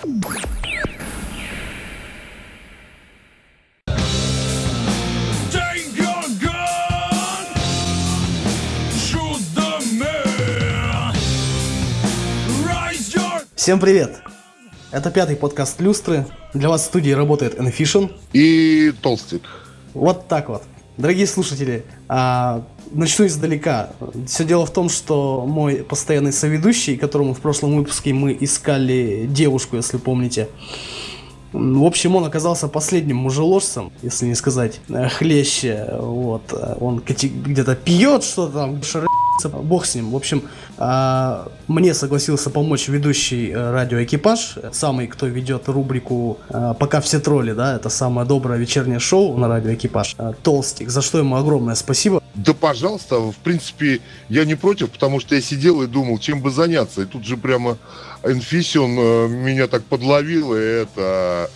Всем привет! Это пятый подкаст Люстры. Для вас в студии работает Enfision. И толстик. Вот так вот. Дорогие слушатели, а, начну издалека. Все дело в том, что мой постоянный соведущий, которому в прошлом выпуске мы искали девушку, если помните, в общем, он оказался последним мужеложцем, если не сказать э, хлеще. Вот. Он где-то пьет что-то там, шарится, бог с ним. В общем, мне согласился помочь ведущий э, радиоэкипаж, самый, кто ведет рубрику э, «Пока все тролли», да, это самое доброе вечернее шоу на радиоэкипаж, э, Толстик, за что ему огромное спасибо. Да, пожалуйста, в принципе, я не против, потому что я сидел и думал, чем бы заняться. И тут же прямо Энфисион э, меня так подловил, и это...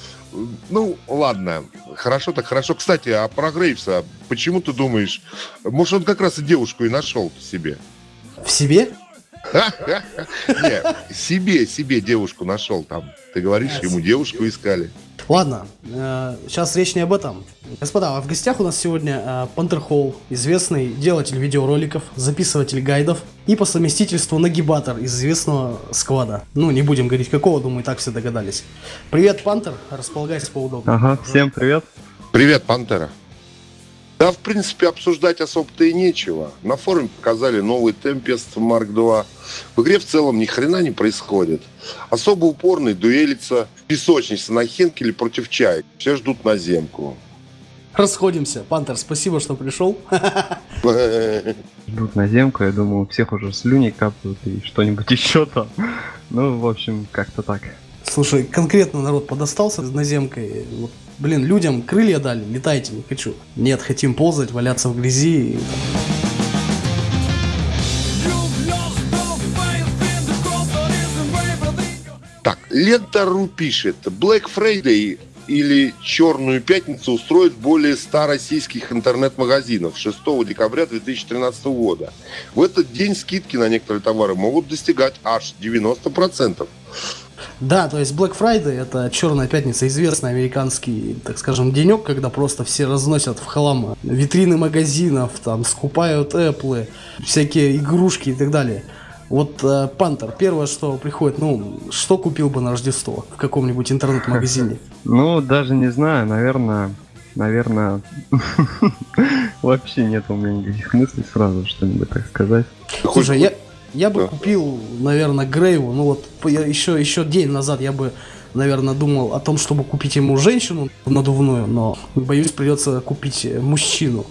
Ну, ладно, хорошо так хорошо. Кстати, а про Грейвса, почему ты думаешь, может, он как раз и девушку и нашел себе? В себе? Не, себе, себе девушку нашел там. Ты говоришь, ему девушку искали. Ладно, э, сейчас речь не об этом. Господа, а в гостях у нас сегодня э, Пантер Холл, известный делатель видеороликов, записыватель гайдов и по совместительству нагибатор из известного сквада. Ну, не будем говорить какого, думаю, так все догадались. Привет, Пантер, располагайся поудобнее. Ага, всем привет. Привет, Пантера. Да, в принципе, обсуждать особо-то и нечего. На форуме показали новый Tempest Mark II. В игре в целом ни хрена не происходит. Особо упорный дуэлится песочница на Хенкеле против чаек. Все ждут наземку. Расходимся. Пантер, спасибо, что пришел. Ждут на земку, я думаю, у всех уже слюни капают и что-нибудь еще там. Ну, в общем, как-то так. Слушай, конкретно народ подостался с наземкой. Вот, блин, людям крылья дали, летайте, не хочу. Нет, хотим ползать, валяться в грязи. Так, Лента.ру пишет. Black Friday или Черную пятницу устроит более 100 российских интернет-магазинов 6 декабря 2013 года. В этот день скидки на некоторые товары могут достигать аж 90%. Да, то есть Black Friday это Черная пятница, известный американский, так скажем, денек, когда просто все разносят в хлам витрины магазинов, там скупают Apple, всякие игрушки и так далее. Вот э, Пантер, первое, что приходит, ну, что купил бы на Рождество в каком-нибудь интернет-магазине? Ну, даже не знаю, наверное, наверное, вообще нет у меня никаких мыслей сразу что-нибудь так сказать. Слушай, я, я бы Да. купил, наверное, Грейву, ну вот я еще, еще день назад я бы, наверное, думал о том, чтобы купить ему женщину надувную, но боюсь, придется купить э, мужчину.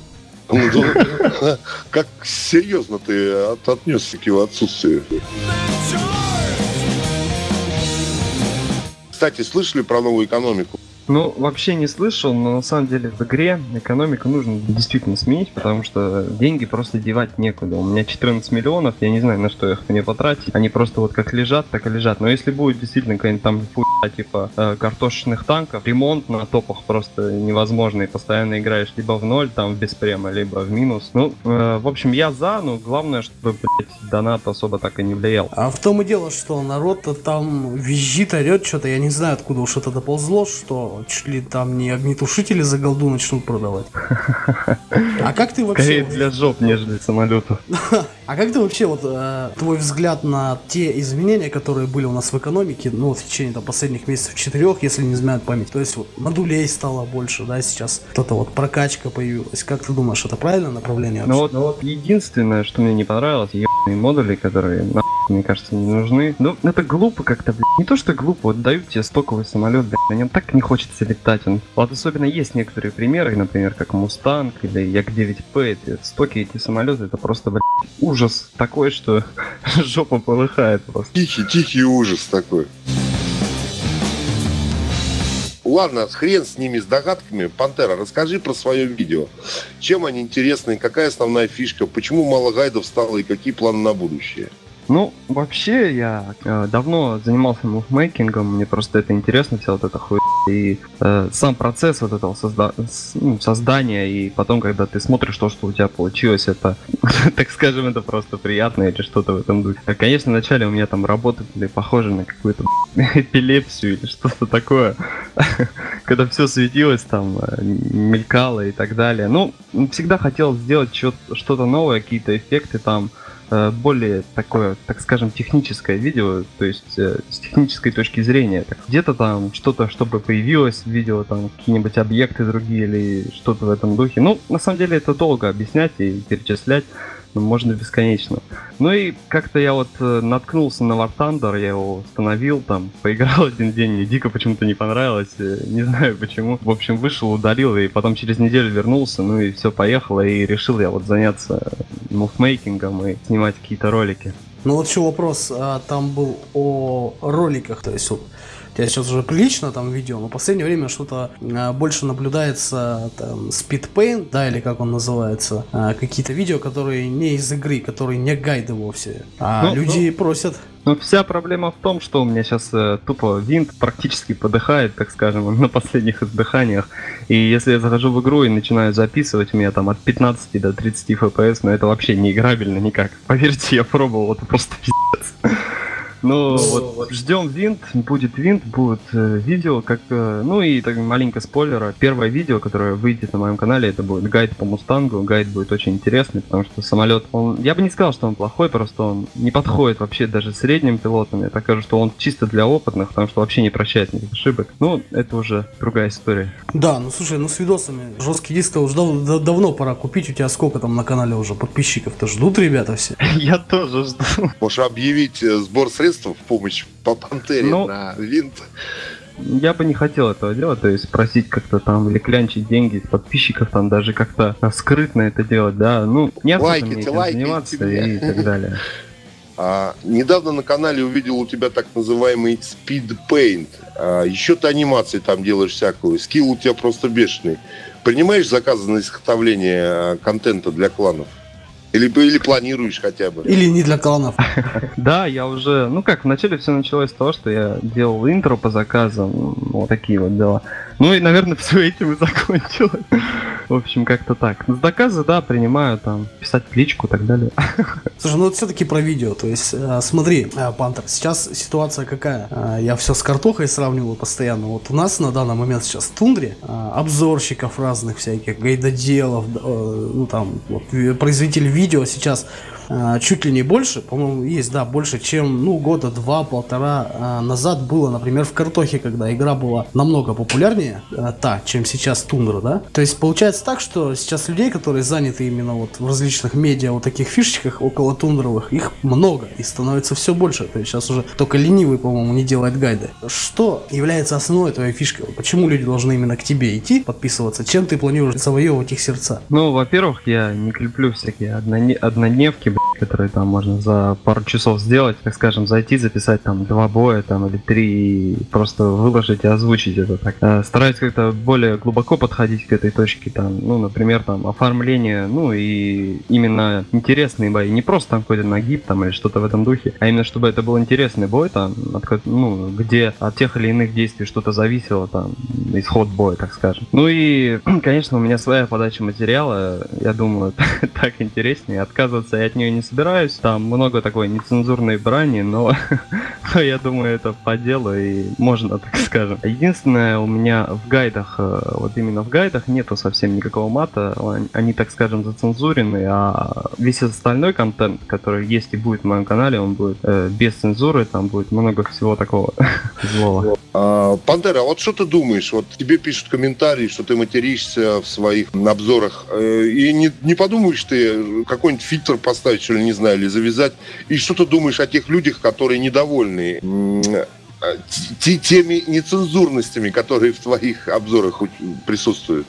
Ну, да, Как серьезно ты от- отнесся к его отсутствию? Кстати, слышали про новую экономику? Ну, вообще не слышал, но на самом деле в игре экономику нужно действительно сменить, потому что деньги просто девать некуда. У меня 14 миллионов, я не знаю, на что их мне потратить. Они просто вот как лежат, так и лежат. Но если будет действительно какая-нибудь там типа э, картошечных танков, ремонт на топах просто невозможно, и постоянно играешь либо в ноль, там в беспрема, либо в минус. Ну, э, в общем, я за, но главное, чтобы, блядь, донат особо так и не влиял. А в том и дело, что народ-то там визжит, орет что-то, я не знаю, откуда уж это доползло, что чуть ли там не огнетушители за голду начнут продавать. А как ты вообще... Скорее для жоп, нежели самолетов. А как ты вообще, вот, э, твой взгляд на те изменения, которые были у нас в экономике, ну, вот в течение там, последних месяцев четырех, если не изменяет память, то есть вот модулей стало больше, да, сейчас вот эта вот прокачка появилась. Как ты думаешь, это правильное направление? Ну вообще? вот, единственное, что мне не понравилось, ебаные модули, которые, мне кажется, не нужны. Ну, это глупо как-то, блядь. Не то, что глупо, вот дают тебе стоковый самолет, блядь, на нем так не хочется летать. Он... Вот особенно есть некоторые примеры, например, как Мустанг или Як-9П, эти стоки, эти самолеты, это просто, блядь, ужас такой, что жопа полыхает просто. Тихий, тихий ужас такой. Ладно, хрен с ними, с догадками. Пантера, расскажи про свое видео. Чем они интересны, какая основная фишка, почему мало гайдов стало и какие планы на будущее? Ну, вообще, я э, давно занимался мувмейкингом, мне просто это интересно, вся вот эта хуйня и э, сам процесс вот этого созда- ну, создания, и потом, когда ты смотришь то, что у тебя получилось, это, так скажем, это просто приятно или что-то в этом духе. А, Конечно, вначале у меня там работы были похожи на какую-то эпилепсию или что-то такое, когда все светилось там, э, мелькало и так далее. Ну, всегда хотел сделать что-то новое, какие-то эффекты там, более такое, так скажем, техническое видео, то есть э, с технической точки зрения. Где-то там что-то, чтобы появилось в видео, там какие-нибудь объекты другие или что-то в этом духе. Ну, на самом деле это долго объяснять и перечислять, можно бесконечно. Ну и как-то я вот э, наткнулся на War Thunder, я его установил там, поиграл один день, мне дико почему-то не понравилось, э, не знаю почему. В общем, вышел, удалил, и потом через неделю вернулся, ну и все поехало, и решил я вот заняться мувмейкингом и снимать какие-то ролики. Ну вот еще вопрос, а, там был о роликах, то есть вот тебя сейчас уже прилично там видео, но в последнее время что-то а, больше наблюдается там speedpaint, да, или как он называется, а, какие-то видео, которые не из игры, которые не гайды вовсе, а Ну, люди просят. Ну, вся проблема в том, что у меня сейчас тупо винт практически подыхает, так скажем, на последних издыханиях. И если я захожу в игру и начинаю записывать, у меня там от 15 до 30 FPS, но это вообще не играбельно никак. Поверьте, я пробовал, это просто пиздец. Ну, вот ждем винт, будет винт, будет э, видео, как, э, ну и так маленько спойлера. Первое видео, которое выйдет на моем канале, это будет гайд по Мустангу. Гайд будет очень интересный, потому что самолет, он, я бы не сказал, что он плохой, просто он не подходит вообще даже средним пилотам. Я так скажу, что он чисто для опытных, потому что вообще не прощает никаких ошибок. Ну, это уже другая история. Да, ну слушай, ну с видосами жесткий диск уже дав- да- давно пора купить, у тебя сколько там на канале уже подписчиков-то ждут ребята все? Я тоже жду. Можешь объявить э, сбор средств в помощь по Пантере Ну, на винт. Я бы не хотел этого делать, то есть просить как-то там или клянчить деньги с подписчиков, там даже как-то а, скрытно это делать, да, ну, не Лайкайте, мне заниматься и так далее. А, недавно на канале увидел у тебя так называемый Speed Paint. А, еще ты анимации там делаешь всякую. Скилл у тебя просто бешеный. Принимаешь заказы на изготовление а, контента для кланов? Или, или планируешь хотя бы? Или не для кланов? Да, я уже, ну как, вначале все началось с того, что я делал интро по заказам, ну, вот такие вот дела. Ну и, наверное, все этим и закончилось. В общем, как-то так. С заказы, да, принимаю, там, писать в личку и так далее. Слушай, ну вот все-таки про видео. То есть, э, смотри, э, Пантер, сейчас ситуация какая? Э, Я все с картохой сравниваю постоянно. Вот у нас на данный момент сейчас в тундре обзорщиков разных всяких, гайдоделов, ну там, вот, производителей видео сейчас чуть ли не больше, по-моему, есть, да, больше, чем, ну, года два-полтора э, назад было, например, в картохе, когда игра была намного популярнее, э, та, чем сейчас тундра, да? То есть, получается так, что сейчас людей, которые заняты именно вот в различных медиа, вот таких фишечках около тундровых, их много и становится все больше. То есть, сейчас уже только ленивый, по-моему, не делает гайды. Что является основной твоей фишкой? Почему люди должны именно к тебе идти, подписываться? Чем ты планируешь завоевывать их сердца? Ну, во-первых, я не клеплю всякие однодневки, give a которые там можно за пару часов сделать, так скажем, зайти, записать там два боя там или три и просто выложить и озвучить это так. Э, Стараюсь как-то более глубоко подходить к этой точке, там, ну, например, там, оформление, ну, и именно интересные бои, не просто там какой-то нагиб там или что-то в этом духе, а именно чтобы это был интересный бой там, от ну, где от тех или иных действий что-то зависело там, исход боя, так скажем. Ну и, конечно, у меня своя подача материала, я думаю, так интереснее, отказываться я от нее не собираюсь, там много такой нецензурной брани, но, я думаю, это по делу и можно, так скажем. Единственное, у меня в гайдах, э, вот именно в гайдах нету совсем никакого мата, он- они, так скажем, зацензурены, а весь остальной контент, который есть и будет в моем канале, он будет э, без цензуры, там будет много всего такого злого. А, а вот что ты думаешь? Вот тебе пишут комментарии, что ты материшься в своих обзорах. э, И не, не подумаешь ты какой-нибудь фильтр поставить, что ли, не знаю, или завязать? И что ты думаешь о тех людях, которые недовольны те- теми нецензурностями, которые в твоих обзорах присутствуют?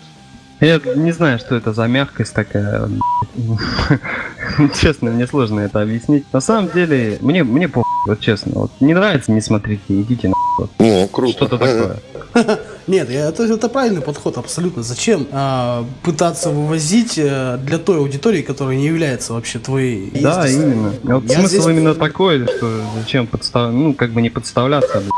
Я не знаю, что это за мягкость такая. Честно, мне сложно это объяснить. На самом деле, мне, мне по вот честно. Вот не нравится, не смотрите, идите на О, круто. что-то такое. Нет, это, это правильный подход, абсолютно. Зачем а, пытаться вывозить э, для той аудитории, которая не является вообще твоей? Да, именно. Вот Я смысл здесь- именно такой, что зачем подстав... ну, как бы не подставляться, блядь,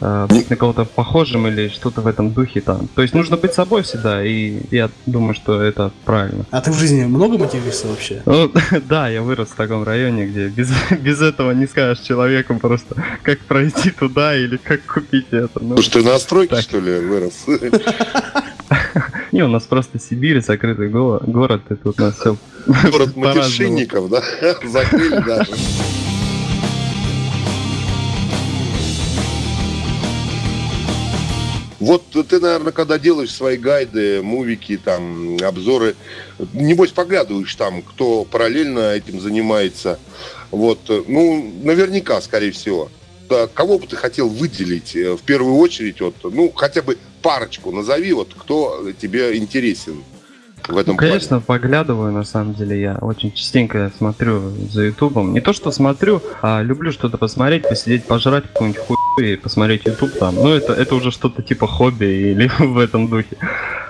э, быть на кого-то похожим или что-то в этом духе там. То есть нужно быть собой всегда, и я думаю, что это правильно. А ты в жизни много материшься вообще? Ну, да, я вырос в таком районе, где без, без этого не скажешь человеку просто, как пройти туда или как купить это. Ну, Слушай, ты на стройке, так. что ли, вырос? не, у нас просто Сибирь, закрытый го- город, и тут у нас все Город матершинников, да? Закрыли даже. Вот ты, наверное, когда делаешь свои гайды, мувики, там, обзоры, небось поглядываешь там, кто параллельно этим занимается. Вот, ну, наверняка, скорее всего. Да, кого бы ты хотел выделить э, в первую очередь, вот, ну, хотя бы парочку назови, вот, кто тебе интересен в этом Ну, конечно, поглядываю, на самом деле, я очень частенько смотрю за Ютубом. Не то, что смотрю, а люблю что-то посмотреть, посидеть, пожрать какую-нибудь хуйню и посмотреть Ютуб там. Ну, это, это уже что-то типа хобби или в этом духе.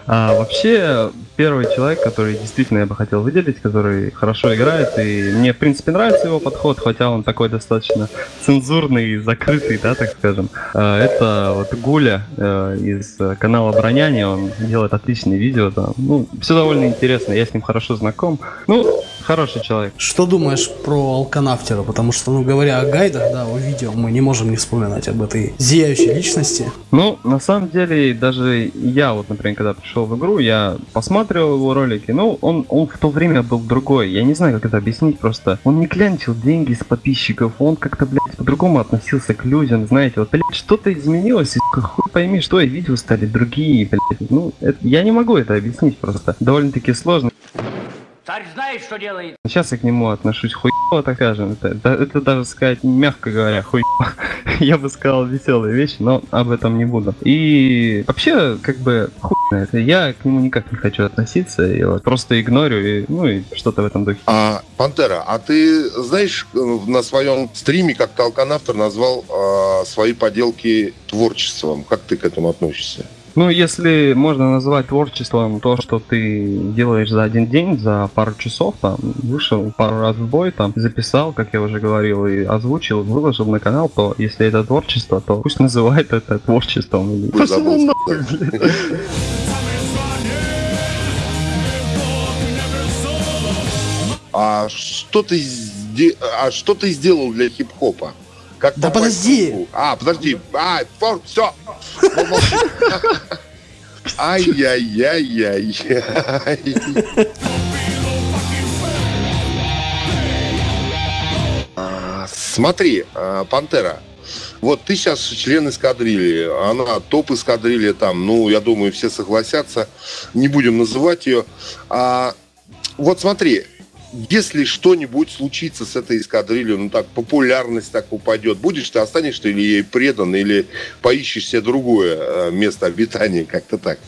А вообще, первый человек, который действительно я бы хотел выделить, который хорошо играет, и мне, в принципе, нравится его подход, хотя он такой достаточно цензурный и закрытый, да, так скажем. А, Это вот Гуля э, из канала Броняне, он делает отличные видео там. Ну, все довольно интересно, я с ним хорошо знаком. Ну, хороший человек. Что думаешь про Алканафтера? Потому что, ну, говоря о гайдах, да, о видео, мы не можем не вспоминать об этой зияющей личности. Ну, на самом деле, даже я вот, например, когда пришел в игру, я посмотрел его ролики, ну, он, он в то время был другой. Я не знаю, как это объяснить просто. Он не клянчил деньги с подписчиков, он как-то, блядь, по-другому относился к людям, знаете, вот, блядь, что-то изменилось, и хуй пойми, что и видео стали другие, блядь. Ну, это- я не могу это объяснить просто. Довольно-таки сложно. Царь знает, что делает. Сейчас я к нему отношусь хуево, так скажем. Это, да- это даже сказать, мягко говоря, хуево. Я бы сказал веселые вещи, но об этом не буду. И вообще, как бы, хуй это. Я к нему никак не хочу относиться. И вот просто игнорю, и, ну и что-то в этом духе. А, Пантера, а ты знаешь, э, на своем стриме как-то Алканавтор назвал э, свои поделки творчеством. Как ты к этому относишься? Ну, если можно назвать творчеством то, что ты делаешь за один день, за пару часов, там, вышел пару раз в бой, там, записал, как я уже говорил, и озвучил, выложил на канал, то если это творчество, то пусть называет это творчеством. Или... Пошел нахуй. А что ты, а что ты сделал для хип-хопа? Как Да подожди. А, подожди. А, все. Ай-яй-яй-яй. А, Смотри, а, Пантера, вот ты сейчас член эскадрильи, она топ эскадрильи там, ну, я думаю, все согласятся, не будем называть ее. А, вот смотри, если что-нибудь случится с этой эскадрильей, ну так, популярность так упадет, будешь ты, останешься ли ей предан, или поищешь себе другое э, место обитания, как-то так?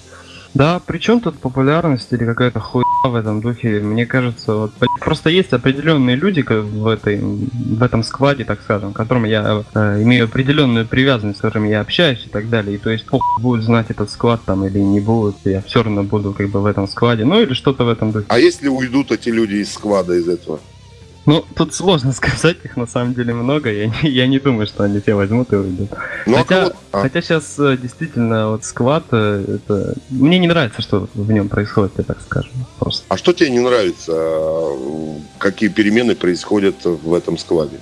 Да, при чем тут популярность или какая-то хуйня в этом духе? Мне кажется, вот просто есть определенные люди в этой в этом складе, так скажем, к которым я э, имею определенную привязанность, с которыми я общаюсь и так далее. И то есть похуй, будут знать этот склад там или не будут, я все равно буду как бы в этом складе, ну или что-то в этом духе. А если уйдут эти люди из склада из этого? Ну, тут сложно сказать, их на самом деле много, я не, я не думаю, что они все возьмут и уйдут. Ну, а хотя, а, хотя сейчас действительно вот склад, э, это... мне не нравится, что в нем происходит, я так скажем, просто. а что тебе не нравится? э, Какие перемены происходят в этом складе?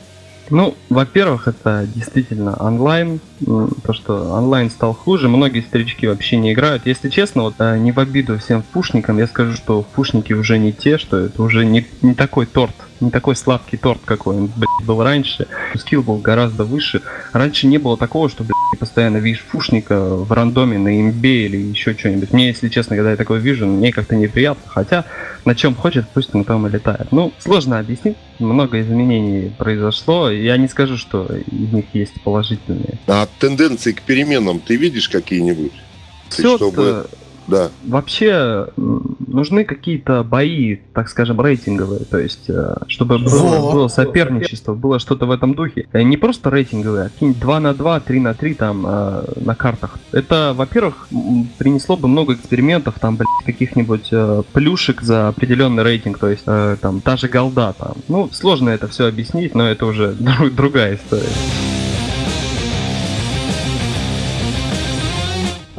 Ну, во-первых, это действительно онлайн. То, что онлайн стал хуже, многие старички вообще не играют. Если честно, вот э, не в обиду всем пушникам, я скажу, что пушники уже не те, что это уже не, не такой торт, не такой сладкий торт, какой он блядь, был раньше. Скилл был гораздо выше. Раньше не было такого, что блядь, постоянно видишь фушника в рандоме на имбе или еще что-нибудь. Мне, если честно, когда я такое вижу, мне как-то неприятно. Хотя на чем хочет, пусть на том и летает. Ну, сложно объяснить. Много изменений произошло. Я не скажу, что из них есть положительные. А тенденции к переменам ты видишь какие-нибудь? Все, чтобы- Да. Вообще нужны какие-то бои, так скажем, рейтинговые, то есть э, чтобы было, было соперничество, было что-то в этом духе. Э, Не просто рейтинговые, а какие-нибудь 2 на 2, 3 на 3 там э, на картах. Это, во-первых, принесло бы много экспериментов, там, блядь, каких-нибудь плюшек за определенный рейтинг, то есть там та же голда там. Ну, сложно это все объяснить, но это уже дру- другая история.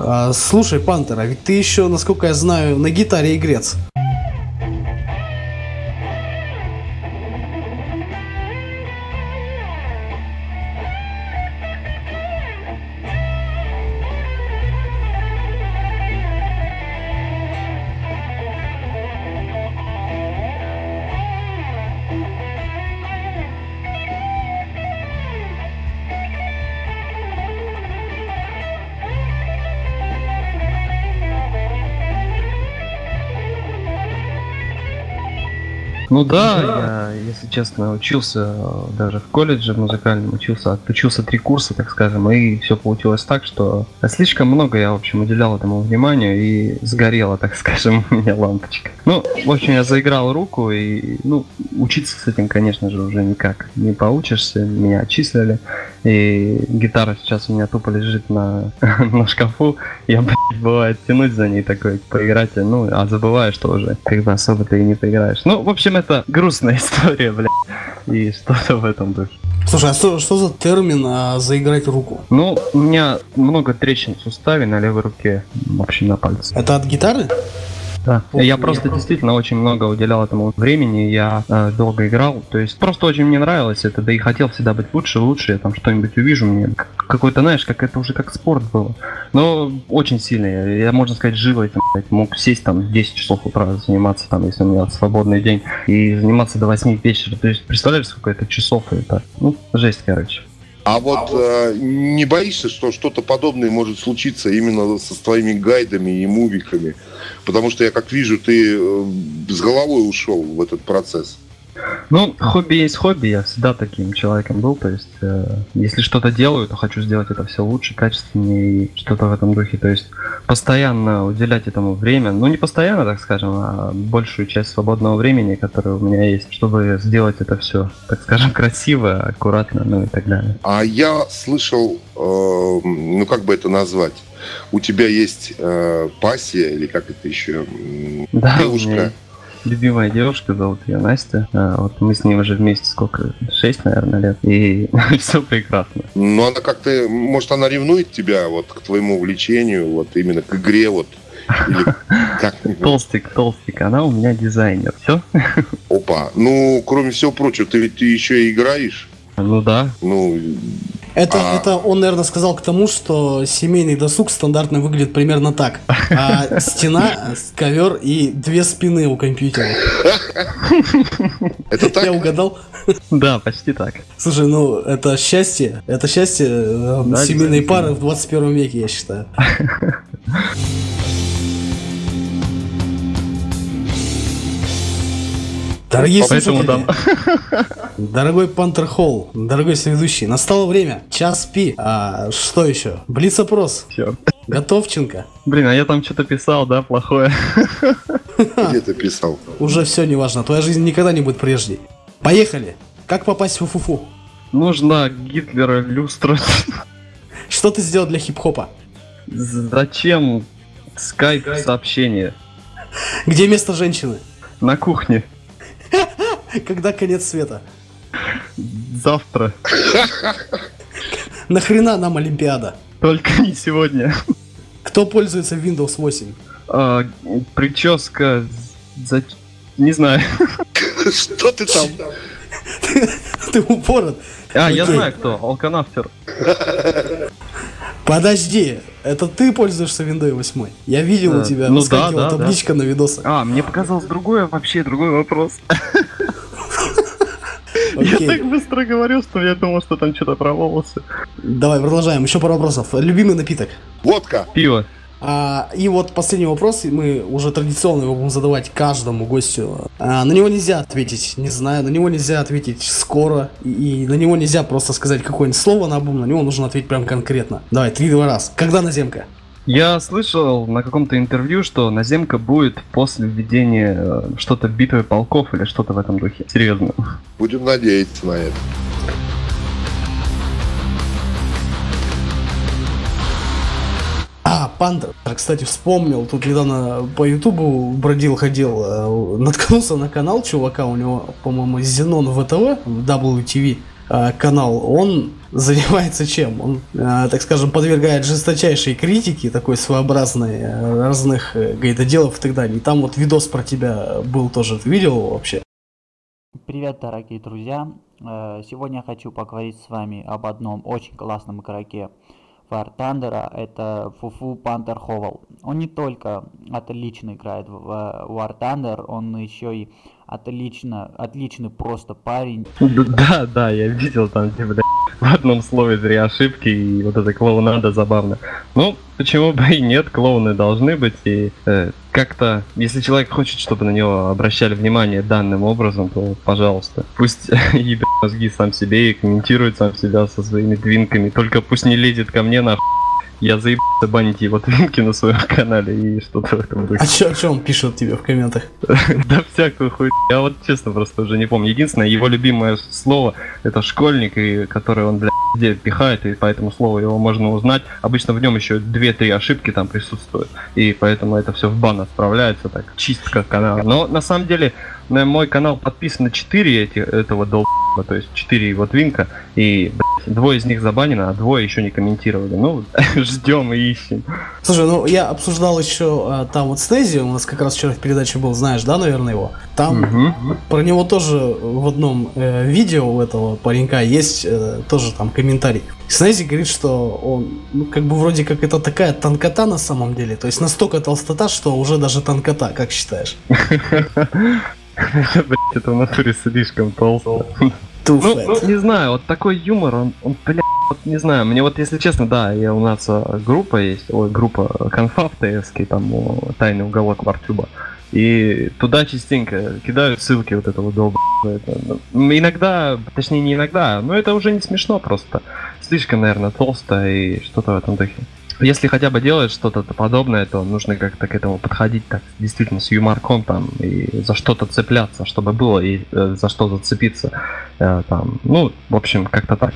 А, слушай, Пантер, а ведь ты еще, насколько я знаю, на гитаре игрец. Ну да, я, если честно, учился э, даже в колледже музыкальном, учился, отучился три курса, так скажем, и все получилось так, что слишком много я, в общем, уделял этому вниманию и сгорела, так скажем, у меня лампочка. Ну, в общем, я заиграл руку и, ну, учиться с этим, конечно же, уже никак не получишься, меня отчислили, и гитара сейчас у меня тупо лежит на, на шкафу, я, блядь, бывает тянуть за ней такой, поиграть, ну, а забываю, что уже как бы особо ты и не поиграешь. Ну, в общем, это грустная история, блядь, и что-то в этом духе. Слушай, а что, что за термин а, заиграть руку? Ну, у меня много трещин в суставе на левой руке, в общем, на пальце. Это от гитары? Да. Ох, я я просто просто- действительно очень много уделял этому времени, я э, долго играл, то есть просто очень мне нравилось это, да и хотел всегда быть лучше, лучше, я там что-нибудь увижу, мне какой-то, знаешь, как это уже как спорт было. Но очень сильно, я, я, можно сказать, живой, там, блядь, мог сесть там 10 часов утра заниматься, там, если у меня свободный день, и заниматься до 8 вечера, то есть представляешь, сколько это часов это, ну, жесть, короче. А вот э, не боишься, что что-то подобное может случиться именно со твоими гайдами и мувиками? Потому что я как вижу, ты э, с головой ушел в этот процесс. Ну, хобби есть хобби, я всегда таким человеком был, то есть, э, если что-то делаю, то хочу сделать это все лучше, качественнее и что-то в этом духе, то есть, постоянно уделять этому время, ну, не постоянно, так скажем, а большую часть свободного времени, которое у меня есть, чтобы сделать это все, так скажем, красиво, аккуратно, ну и так далее. А я слышал, э, ну как бы это назвать? У тебя есть э, пассия, или как это еще? Да, девушка. Любимая девушка, зовут ее Настя, А, вот мы с ней уже вместе сколько, шесть, наверное, лет, и все прекрасно. Ну, она как-то, может, она ревнует тебя вот к твоему увлечению, вот именно к игре, вот. Толстик, толстик, она у меня дизайнер, все? Опа. Ну, кроме всего прочего, ты ведь еще и играешь. Ну да, Ну, Это, А. это он, наверное, сказал к тому, что семейный досуг стандартно выглядит примерно так. А стена, ковер и две спины у компьютера. это так? Я угадал? да, почти так. Слушай, ну это счастье. Это счастье э, семейной пары в 21 веке, я считаю. Дорогие Поэтому слушатели, дорогой Пантер Холл, дорогой соведущий, настало время. Час пи. А что еще? Блиц-опрос. Все. Готовченко. Блин, а я там что-то писал, да, плохое. Где ты писал? Уже все неважно. Твоя жизнь никогда не будет прежней. Поехали. Как попасть в Фуфу? Нужно Гитлера люстра. Что ты сделал для хип-хопа? Зачем скайп сообщение? Где место женщины? На кухне. Когда конец света? Завтра. Нахрена нам Олимпиада? Только не сегодня. Кто пользуется Windows 8? А, прическа за... Не знаю. Что ты там? Ты упорот. А, я знаю кто. Алканафтер. Подожди, это ты пользуешься Windows 8? Я видел у Да. тебя Ну да, да, табличка на видосах. А, мне показалось другое, вообще другой вопрос. Я так быстро говорил, что я думал, что там что-то про волосы. давай продолжаем. Еще пару вопросов. Любимый напиток? Водка. Пиво. А, и вот последний вопрос, мы уже традиционно его будем задавать каждому гостю. А, на него нельзя ответить, не знаю, на него нельзя ответить скоро, и, и на него нельзя просто сказать какое-нибудь слово на обум, на него нужно ответить прям конкретно. Давай, три-два раз. Когда наземка? Я слышал на каком-то интервью, что наземка будет после введения э, что-то битвы полков или что-то в этом духе. Серьезно. Будем надеяться на это. А, Пантер, кстати, вспомнил, тут недавно по Ютубу бродил, ходил, э, наткнулся на канал чувака, у него, по-моему, Зенон ВТВ, WTV э, канал, он занимается чем? Он, э, так скажем, подвергает жесточайшей критике, такой своеобразной, разных гайдоделов и так далее. И там вот видос про тебя был тоже, видел вообще? Привет, дорогие друзья! Сегодня я хочу поговорить с вами об одном очень классном игроке War Thunder, это Фуфу Пантер Ховал. Он не только отлично играет в War Thunder, он еще и отлично, отличный просто парень. Да, да, я видел там, бля, в одном слове три ошибки, и вот это клоунада забавно. Ну, почему бы и нет, клоуны должны быть, и э, как-то, если человек хочет, чтобы на него обращали внимание данным образом, то, пожалуйста, пусть ебет мозги сам себе и комментирует сам себя со своими твинками, только пусть не лезет ко мне на я заебался банить его твинки на своем канале и что-то в этом духе. А чё, о чем пишут тебе в комментах? Да всякую хуй. Я вот честно просто уже не помню. Единственное, его любимое слово это школьник, и который он, блядь, где пихает, и поэтому слово его можно узнать. Обычно в нем еще 2-3 ошибки там присутствуют. И поэтому это все в бан отправляется, так, чистка канала. Но на самом деле на мой канал подписано 4 эти, этого долба, то есть 4 его твинка, и блядь, двое из них забанено, а двое еще не комментировали. Ну, ждем и ищем. Слушай, ну я обсуждал еще а, там вот Стези, у нас как раз вчера в передаче был, знаешь, да, наверное, его? Там Мгм. про него тоже в одном э, видео у этого паренька есть э, тоже там комментарий. Снези говорит, что он, ну, как бы вроде как это такая тонкота на самом деле, то есть настолько толстота, что уже даже тонкота, как считаешь? Блять, это в натуре слишком толсто. Ну, ну, не знаю, вот такой юмор, он, он бля, вот не знаю, мне вот, если честно, да, я, у нас а, группа есть, ой, группа конфа в ТСК, там, тайный уголок Вартюба, и туда частенько кидают ссылки вот этого долба. Ну, иногда, точнее не иногда, но это уже не смешно просто. Слишком, наверное, толсто и что-то в этом духе. Если хотя бы делать что-то подобное, то нужно как-то к этому подходить так, действительно, с юморком там, и за что-то цепляться, чтобы было, и э, за что зацепиться. Э, там, ну, в общем, как-то так.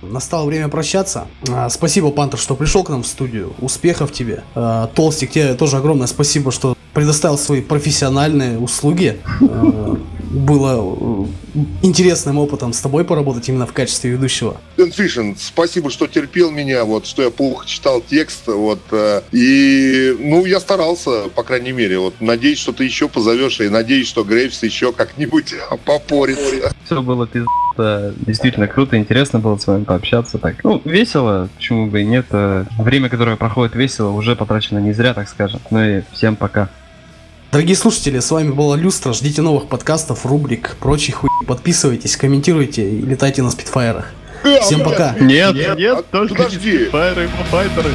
Настало время прощаться. А, Спасибо, Пантер, что пришел к нам в студию. Успехов тебе. А, Толстик, тебе тоже огромное спасибо, что предоставил свои профессиональные услуги. Было э, интересным опытом с тобой поработать именно в качестве ведущего. Дэн Фишин, спасибо, что терпел меня, вот, что я плохо читал текст, вот, э, и, ну, я старался, по крайней мере, вот, надеюсь, что ты еще позовешь, и надеюсь, что Грейвс еще как-нибудь попорится. Все было пиздато, действительно круто, интересно было с вами пообщаться. Так, ну, весело, почему бы и нет. э, Время, которое проходит весело, уже потрачено не зря, так скажем. Ну и всем пока. Дорогие слушатели, с вами была Люстра. Ждите новых подкастов, рубрик, прочей хуй. Подписывайтесь, комментируйте и летайте на спидфайрах. Всем пока. Нет, нет, только подожди. файры, файтеры.